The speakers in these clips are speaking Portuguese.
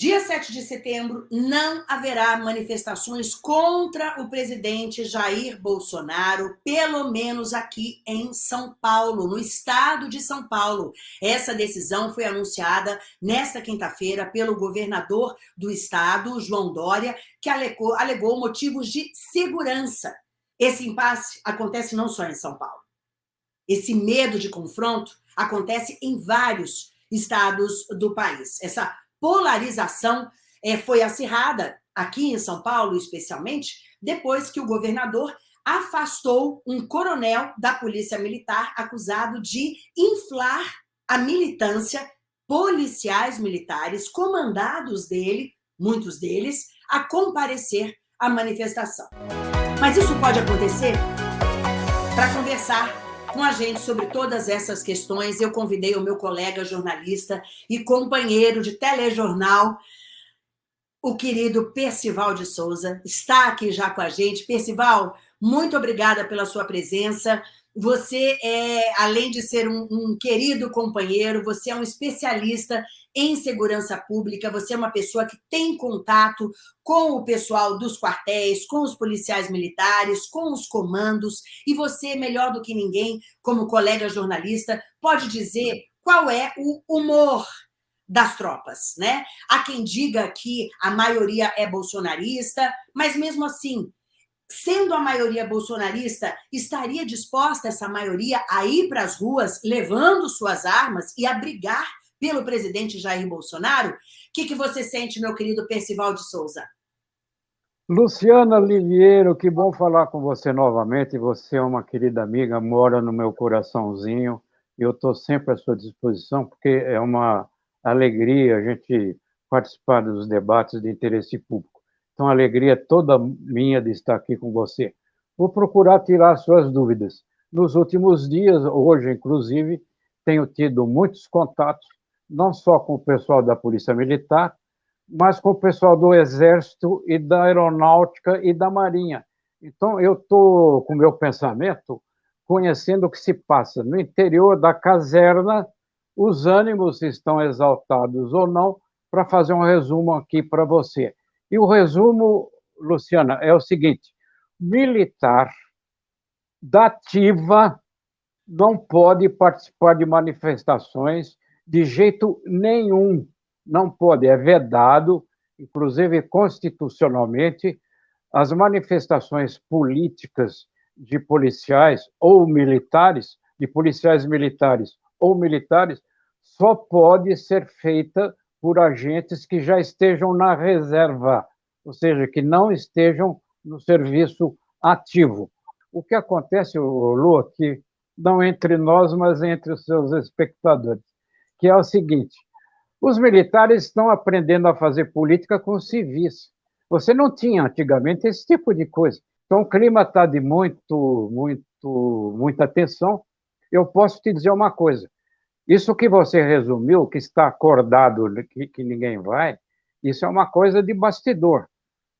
Dia 7 de setembro, não haverá manifestações contra o presidente Jair Bolsonaro, pelo menos aqui em São Paulo, no estado de São Paulo. Essa decisão foi anunciada nesta quinta-feira pelo governador do estado, João Dória, que alegou, alegou motivos de segurança. Esse impasse acontece não só em São Paulo. Esse medo de confronto acontece em vários estados do país. Essa polarização é, foi acirrada, aqui em São Paulo especialmente, depois que o governador afastou um coronel da Polícia Militar acusado de inflar a militância, policiais militares comandados dele, muitos deles, a comparecer à manifestação. Mas isso pode acontecer? Para conversar com a gente sobre todas essas questões, eu convidei o meu colega jornalista e companheiro de telejornal, o querido Percival de Souza, está aqui já com a gente. Percival, muito obrigada pela sua presença. Você é, além de ser um, um, querido companheiro, você é um especialista em segurança pública, você é uma pessoa que tem contato com o pessoal dos quartéis, com os policiais militares, com os comandos, e você, melhor do que ninguém, como colega jornalista, pode dizer qual é o humor das tropas, né? Há quem diga que a maioria é bolsonarista, mas mesmo assim, sendo a maioria bolsonarista, estaria disposta essa maioria a ir para as ruas levando suas armas e a brigar pelo presidente Jair Bolsonaro? O que, que você sente, meu querido Percival de Souza? Luciana Liviero, que bom falar com você novamente. Você é uma querida amiga, mora no meu coraçãozinho. Eu estou sempre à sua disposição, porque é uma alegria a gente participar dos debates de interesse público. Então, a alegria é toda minha de estar aqui com você. Vou procurar tirar suas dúvidas. Nos últimos dias, hoje, inclusive, tenho tido muitos contatos não só com o pessoal da Polícia Militar, mas com o pessoal do Exército e da Aeronáutica e da Marinha. Então, eu estou com o meu pensamento conhecendo o que se passa no interior da caserna, os ânimos estão exaltados ou não, para fazer um resumo aqui para você. E o resumo, Luciana, é o seguinte: militar da ativa não pode participar de manifestações de jeito nenhum não pode, é vedado, inclusive constitucionalmente, as manifestações políticas de policiais ou militares, de policiais militares ou militares, só pode ser feita por agentes que já estejam na reserva, ou seja, que não estejam no serviço ativo. O que acontece, Lu, aqui, não entre nós, mas entre os seus espectadores que é o seguinte: os militares estão aprendendo a fazer política com civis. Você não tinha antigamente esse tipo de coisa. Então, o clima está de muito, muito, muita tensão. Eu posso te dizer uma coisa: isso que você resumiu, que está acordado, que, que ninguém vai, isso é uma coisa de bastidor,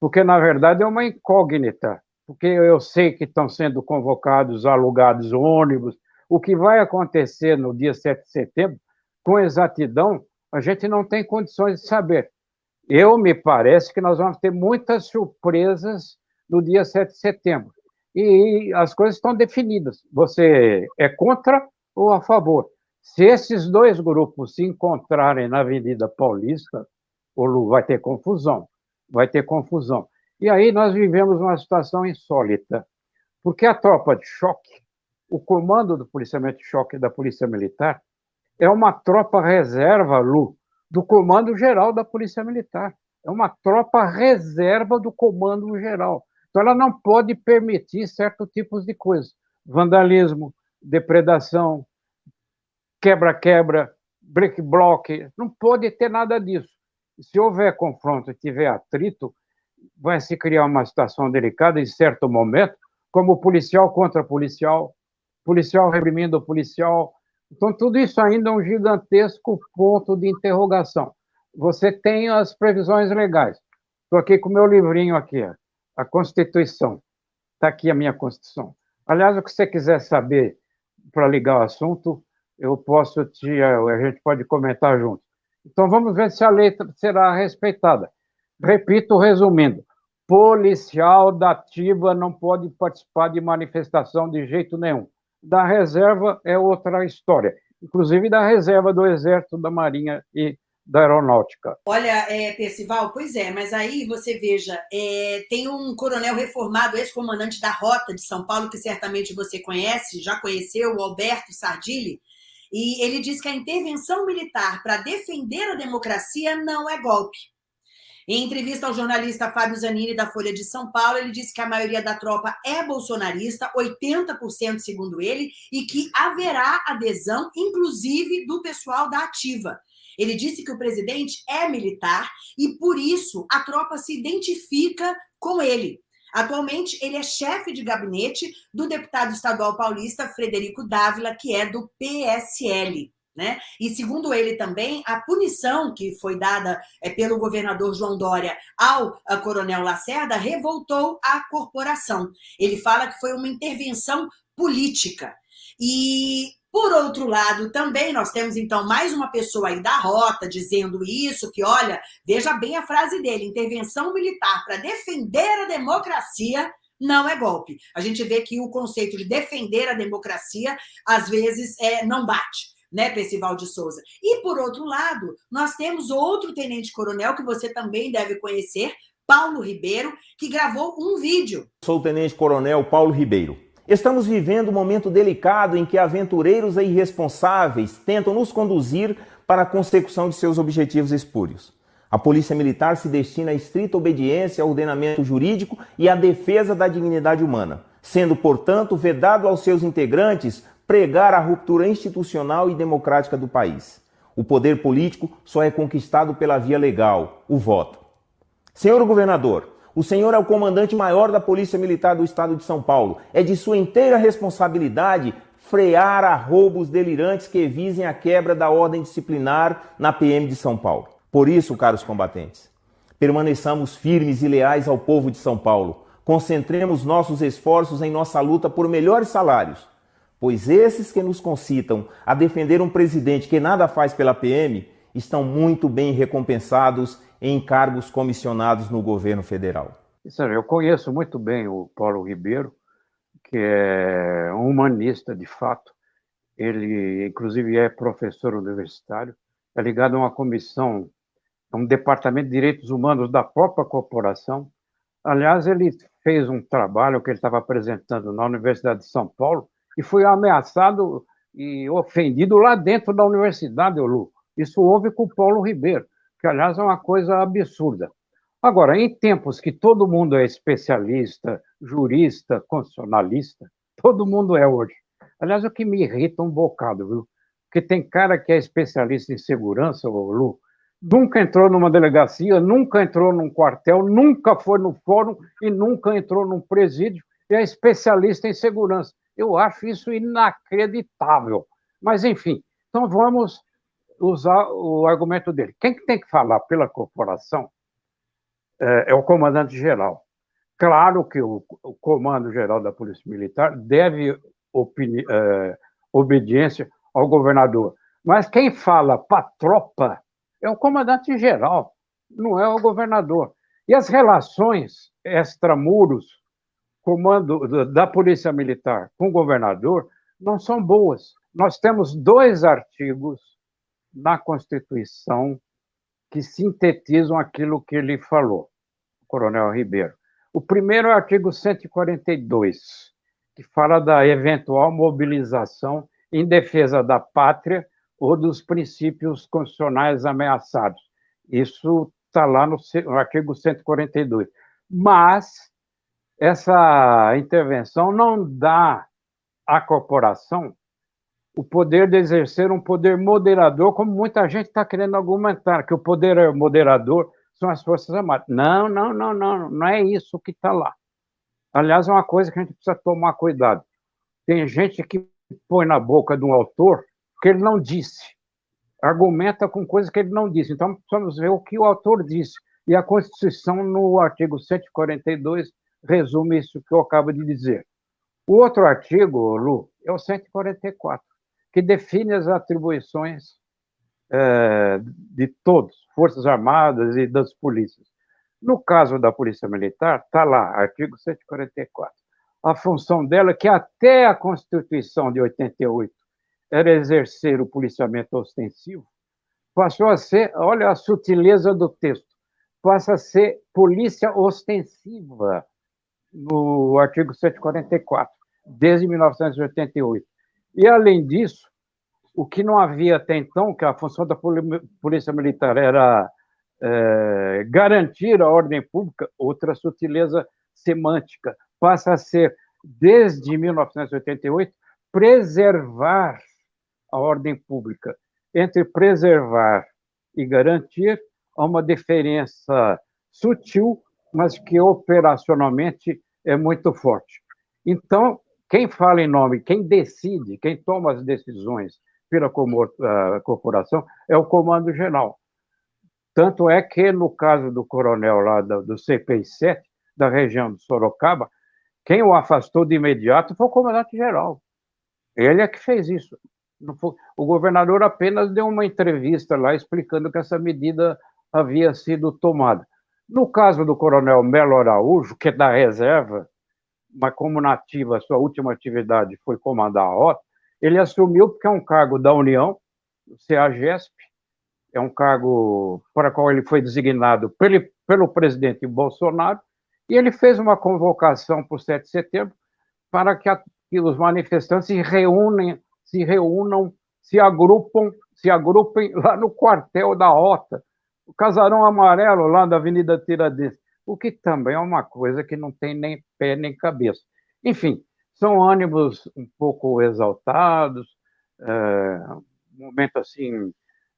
porque na verdade é uma incógnita. Porque eu sei que estão sendo convocados, alugados ônibus. O que vai acontecer no dia 7 de setembro com exatidão, a gente não tem condições de saber. Eu me parece que nós vamos ter muitas surpresas no dia 7 de setembro. E as coisas estão definidas. Você é contra ou a favor? Se esses dois grupos se encontrarem na Avenida Paulista, vai ter confusão. Vai ter confusão. E aí nós vivemos uma situação insólita, porque a tropa de choque, o comando do policiamento de choque da Polícia Militar, é uma tropa reserva, Lu, do Comando Geral da Polícia Militar. É uma tropa reserva do Comando Geral. Então, ela não pode permitir certos tipos de coisas. Vandalismo, depredação, quebra-quebra, break-block, não pode ter nada disso. Se houver confronto e tiver atrito, vai se criar uma situação delicada em certo momento, como policial contra policial, policial reprimindo policial, então, tudo isso ainda é um gigantesco ponto de interrogação. Você tem as previsões legais. Estou aqui com o meu livrinho aqui, a Constituição. Está aqui a minha Constituição. Aliás, o que você quiser saber para ligar o assunto, eu posso te, a gente pode comentar junto. Então vamos ver se a lei será respeitada. Repito, resumindo, policial da ativa não pode participar de manifestação de jeito nenhum. Da reserva é outra história, inclusive da reserva do Exército, da Marinha e da aeronáutica. Olha, é, Percival, pois é, mas aí você veja, é, tem um coronel reformado, ex-comandante da Rota de São Paulo, que certamente você conhece, já conheceu, o Alberto Sardilli, e ele diz que a intervenção militar para defender a democracia não é golpe. Em entrevista ao jornalista Fábio Zanini, da Folha de São Paulo, ele disse que a maioria da tropa é bolsonarista, 80% segundo ele, e que haverá adesão, inclusive, do pessoal da ativa. Ele disse que o presidente é militar e, por isso, a tropa se identifica com ele. Atualmente, ele é chefe de gabinete do deputado estadual paulista Frederico Dávila, que é do PSL. Né? E segundo ele também, a punição que foi dada é, pelo governador João Dória ao coronel Lacerda revoltou a corporação. Ele fala que foi uma intervenção política. E por outro lado, também nós temos, então, mais uma pessoa aí da rota dizendo isso, que, olha, veja bem a frase dele, intervenção militar para defender a democracia não é golpe. A gente vê que o conceito de defender a democracia, às vezes, é, não bate né, Percival de Souza. E, por outro lado, nós temos outro tenente-coronel que você também deve conhecer, Paulo Ribeiro, que gravou um vídeo. Sou o tenente-coronel Paulo Ribeiro. Estamos vivendo um momento delicado em que aventureiros e irresponsáveis tentam nos conduzir para a consecução de seus objetivos espúrios. A Polícia Militar se destina à estrita obediência ao ordenamento jurídico e à defesa da dignidade humana, sendo, portanto, vedado aos seus integrantes pregar a ruptura institucional e democrática do país. O poder político só é conquistado pela via legal, o voto. Senhor governador, o senhor é o comandante maior da Polícia Militar do Estado de São Paulo. É de sua inteira responsabilidade frear a roubos delirantes que visem a quebra da ordem disciplinar na PM de São Paulo. Por isso, caros combatentes, permaneçamos firmes e leais ao povo de São Paulo. Concentremos nossos esforços em nossa luta por melhores salários, pois esses que nos concitam a defender um presidente que nada faz pela PM estão muito bem recompensados em cargos comissionados no governo federal? Eu conheço muito bem o Paulo Ribeiro, que é um humanista de fato. Ele, inclusive, é professor universitário, é ligado a uma comissão, a um departamento de direitos humanos da própria corporação. Aliás, ele fez um trabalho que ele estava apresentando na Universidade de São Paulo e foi ameaçado e ofendido lá dentro da universidade, Lu. Isso houve com o Paulo Ribeiro que, aliás, é uma coisa absurda. Agora, em tempos que todo mundo é especialista, jurista, constitucionalista, todo mundo é hoje. Aliás, o que me irrita um bocado, viu? Porque tem cara que é especialista em segurança, o Lu, nunca entrou numa delegacia, nunca entrou num quartel, nunca foi no fórum e nunca entrou num presídio e é especialista em segurança. Eu acho isso inacreditável. Mas, enfim, então vamos usar o argumento dele. Quem tem que falar pela corporação é, é o comandante-geral. Claro que o, o comando-geral da Polícia Militar deve é, obediência ao governador, mas quem fala para a tropa é o comandante-geral, não é o governador. E as relações extramuros, comando da Polícia Militar com o governador, não são boas. Nós temos dois artigos na Constituição que sintetizam aquilo que ele falou, o Coronel Ribeiro. O primeiro é o artigo 142, que fala da eventual mobilização em defesa da pátria ou dos princípios constitucionais ameaçados. Isso está lá no, artigo 142. Mas essa intervenção não dá à corporação o poder de exercer um poder moderador, como muita gente está querendo argumentar, que o poder moderador são as Forças Armadas. Não, não, não, não, não é isso que está lá. Aliás, é uma coisa que a gente precisa tomar cuidado. Tem gente que põe na boca de um autor que ele não disse, argumenta com coisas que ele não disse. Então, precisamos ver o que o autor disse. E a Constituição, no artigo 142, resume isso que eu acabo de dizer. O outro artigo, Lu, é o 144 que define as atribuições é, de todos, Forças Armadas e das polícias. No caso da Polícia Militar, está lá, artigo 144. A função dela, que até a Constituição de 88 era exercer o policiamento ostensivo, passou a ser, olha a sutileza do texto, passa a ser polícia ostensiva, no artigo 144, desde 1988. E, além disso, o que não havia até então, que a função da Polícia Militar era é, garantir a ordem pública, outra sutileza semântica, passa a ser, desde 1988, preservar a ordem pública. Entre preservar e garantir, há uma diferença sutil, mas que operacionalmente é muito forte. Então, quem fala em nome, quem decide, quem toma as decisões pela ah, corporação é o Comando Geral. Tanto é que, no caso do coronel lá do, do CPI-7, da região de Sorocaba, quem o afastou de imediato foi o comandante-geral. Ele é que fez isso. O governador apenas deu uma entrevista lá explicando que essa medida havia sido tomada. No caso do coronel Melo Araújo, que é da reserva, mas como nativa, sua última atividade foi comandar a rota, ele assumiu porque é um cargo da União, o CEAGESP, é um cargo para qual ele foi designado pelo, pelo presidente Bolsonaro, e ele fez uma convocação para o 7 de setembro para que, a, que os manifestantes se reúnem, se reúnam, se agrupam, se agrupem lá no quartel da Rota, o casarão amarelo lá da Avenida Tiradentes, o que também é uma coisa que não tem nem pé nem cabeça. Enfim, são ânimos um pouco exaltados, é, um momento assim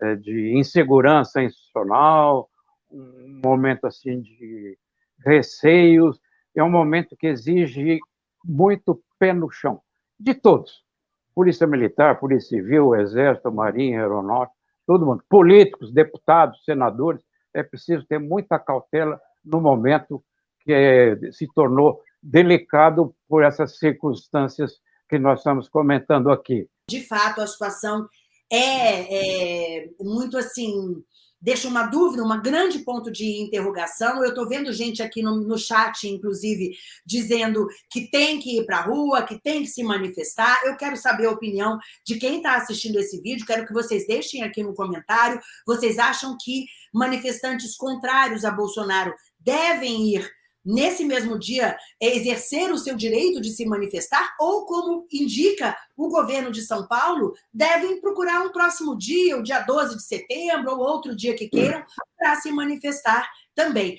é, de insegurança institucional, um momento assim de receios, é um momento que exige muito pé no chão, de todos. Polícia Militar, Polícia Civil, Exército, Marinha, Aeronáutica, todo mundo. Políticos, deputados, senadores, é preciso ter muita cautela no momento que é, se tornou delicado por essas circunstâncias que nós estamos comentando aqui. De fato, a situação é, é muito assim deixa uma dúvida, um grande ponto de interrogação. Eu estou vendo gente aqui no, no chat, inclusive, dizendo que tem que ir para a rua, que tem que se manifestar. Eu quero saber a opinião de quem está assistindo esse vídeo, quero que vocês deixem aqui no comentário. Vocês acham que manifestantes contrários a Bolsonaro devem ir nesse mesmo dia, é exercer o seu direito de se manifestar, ou como indica o governo de São Paulo, devem procurar um próximo dia, o dia 12 de setembro, ou outro dia que queiram, para se manifestar também.